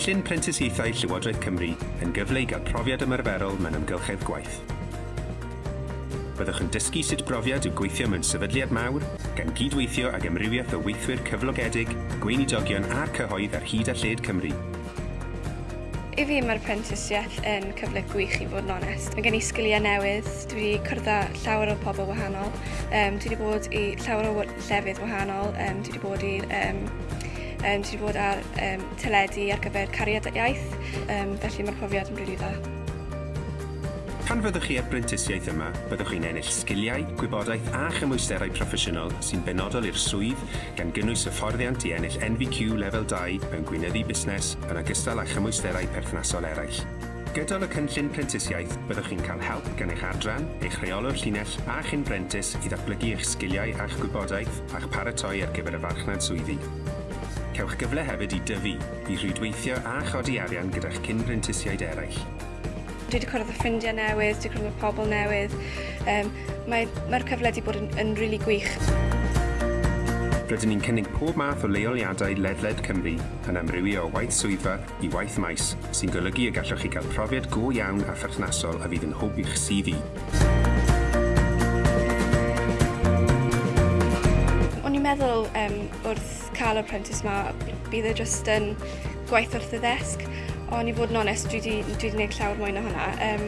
Cynllun Prentisiaethau Llywodraeth Cymru yn gyfle i gael profiad ymarferol mewn amgylchedd gwaith. Byddwch yn dysgu sut brofiad yw gweithio mewn sefydliad mawr, gan gydweithio ag ymrywiaeth o weithwyr cyflogedig, gweinidogion a'r cyhoedd ar hyd a lled Cymru. I fi mae'r prentisiaeth yn cyfle gwych i fod yn onest. Mae gen i sgiliau newydd, dwi wedi cwrdd llawer o pobl wahanol, um, dwi wedi bod i llawer o llefydd wahanol, um, dwi wedi bod i um, um, ti wedi bod ar um, teledu ar gyfer cariad iaith, um, felly mae'r profiad yn rili dda. Pan fyddwch chi ar brentisiaeth yma, byddwch chi'n ennill sgiliau, gwybodaeth a chymwysterau proffesiynol sy'n benodol i'r swydd gan gynnwys hyfforddiant i ennill NVQ Lefel 2 mewn gweinyddu busnes yn ogystal â chymwysterau perthnasol eraill. Gydol y cynllun prentisiaeth, byddwch chi'n cael help gan eich adran, eich rheolwr llinell a chi'n brentis i ddatblygu eich sgiliau a'ch gwybodaeth a'ch paratoi ar gyfer y farchnad swyddi cewch gyfle hefyd i dyfu, i rhwydweithio a chodi arian gyda'ch cyn-brentisiaid eraill. Dwi wedi cwrdd â ffrindiau newydd, dwi wedi cwrdd â pobl newydd. Um, Mae'r mae cyfle wedi bod yn, yn rili really gwych. Rydyn ni'n cynnig pob math o leoliadau ledled Cymru yn amrywio o waith swyddfa i waith maes sy'n golygu y gallwch chi gael profiad go iawn a pherthnasol a fydd yn hwb i'ch CV. i'n meddwl um, wrth cael y prentice yma, bydd e jyst yn gwaith wrth y ddesg, ond i fod yn onest, dwi wedi dwi wedi gwneud llawer mwy na hwnna. Um,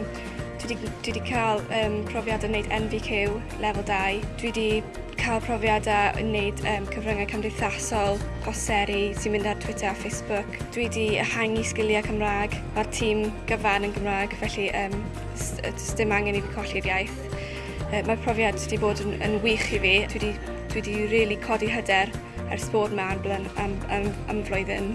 dwi wedi dwi wedi cael um, profiad yn gwneud NVQ lefel 2, dwi wedi cael profiadau yn gwneud um, cyfryngau cymdeithasol, poseri sy'n mynd ar Twitter a Facebook. Dwi wedi ehangu sgiliau Cymraeg, mae'r tîm gyfan yn Gymraeg, felly um, dim angen i fi colli'r iaith. Uh, mae'r profiad wedi bod yn, yn wych i fi. Dwi wedi dwi wedi really codi hyder ers bod yma am, am, am, am, am flwyddyn.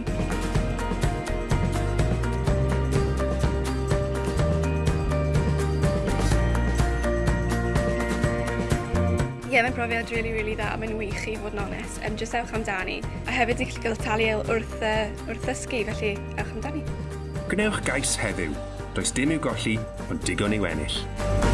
Ie, yeah, mae'n brofiad really, really dda, mae'n wych i fod yn onest. Um, just ewch amdani. A hefyd i chi gael talu e wrth, uh, wrth ddysgu, felly ewch amdani. Gwnewch gais heddiw. Does dim i'w golli, ond digon i'w ennill.